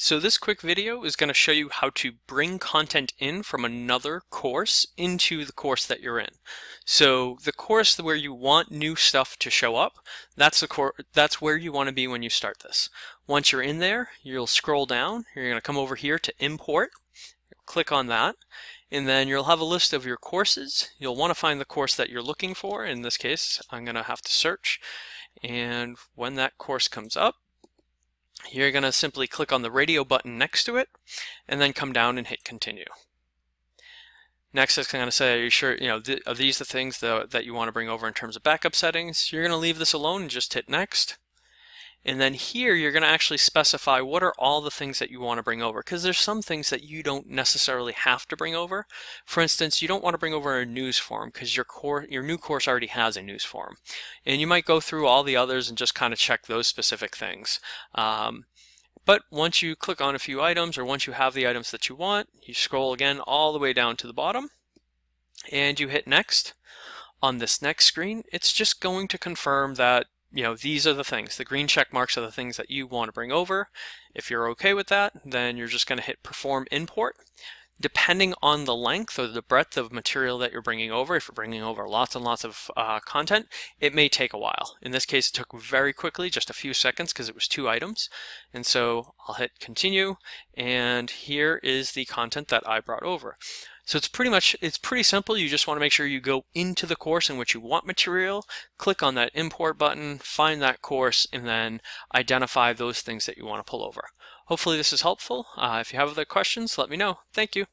So this quick video is going to show you how to bring content in from another course into the course that you're in. So the course where you want new stuff to show up, that's the that's where you want to be when you start this. Once you're in there, you'll scroll down, you're going to come over here to import, click on that, and then you'll have a list of your courses. You'll want to find the course that you're looking for. In this case, I'm going to have to search. And when that course comes up, you're going to simply click on the radio button next to it and then come down and hit continue. Next, it's going to say, are you sure, you know, th are these the things that, that you want to bring over in terms of backup settings? You're going to leave this alone and just hit next. And then here you're going to actually specify what are all the things that you want to bring over because there's some things that you don't necessarily have to bring over. For instance, you don't want to bring over a news form because your core your new course already has a news form. And you might go through all the others and just kind of check those specific things. Um, but once you click on a few items or once you have the items that you want, you scroll again all the way down to the bottom and you hit next. On this next screen, it's just going to confirm that you know, these are the things. The green check marks are the things that you want to bring over. If you're okay with that, then you're just going to hit perform import. Depending on the length or the breadth of material that you're bringing over, if you're bringing over lots and lots of uh, content, it may take a while. In this case, it took very quickly, just a few seconds because it was two items. And so I'll hit continue, and here is the content that I brought over. So it's pretty much, it's pretty simple. You just want to make sure you go into the course in which you want material, click on that import button, find that course, and then identify those things that you want to pull over. Hopefully this is helpful. Uh, if you have other questions, let me know. Thank you.